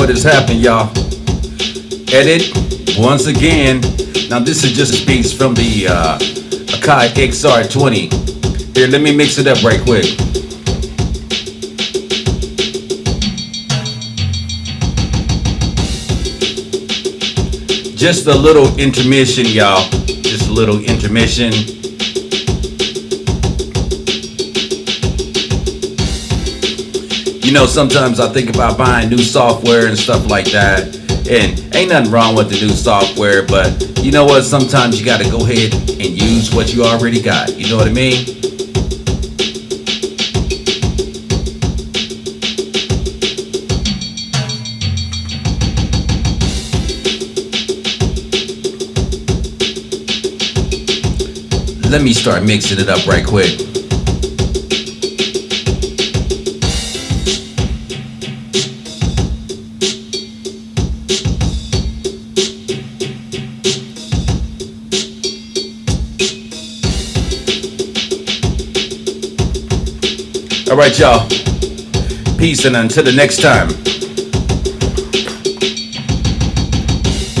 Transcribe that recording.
what has happened, y'all. Edit once again. Now this is just a piece from the uh, Akai XR20. Here, let me mix it up right quick. Just a little intermission, y'all. Just a little intermission. You know, sometimes I think about buying new software and stuff like that. And ain't nothing wrong with the new software, but you know what? Sometimes you got to go ahead and use what you already got. You know what I mean? Let me start mixing it up right quick. All right, y'all. Peace and until the next time.